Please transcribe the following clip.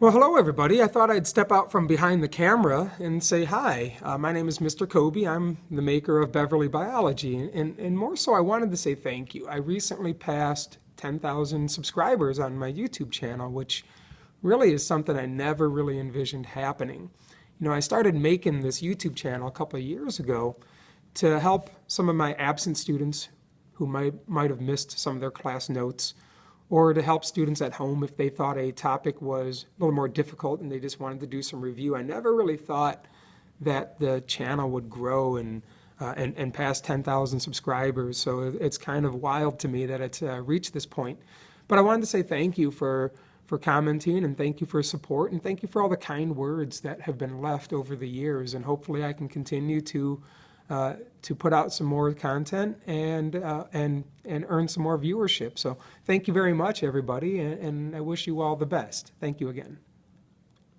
Well, hello everybody. I thought I'd step out from behind the camera and say hi. Uh, my name is Mr. Kobe. I'm the maker of Beverly Biology. And, and more so, I wanted to say thank you. I recently passed 10,000 subscribers on my YouTube channel, which really is something I never really envisioned happening. You know, I started making this YouTube channel a couple of years ago to help some of my absent students who might, might have missed some of their class notes or to help students at home if they thought a topic was a little more difficult and they just wanted to do some review. I never really thought that the channel would grow and uh, and, and pass 10,000 subscribers. So it's kind of wild to me that it's uh, reached this point. But I wanted to say thank you for for commenting and thank you for support and thank you for all the kind words that have been left over the years. And hopefully I can continue to uh, to put out some more content and uh, and and earn some more viewership. So thank you very much, everybody, and, and I wish you all the best. Thank you again.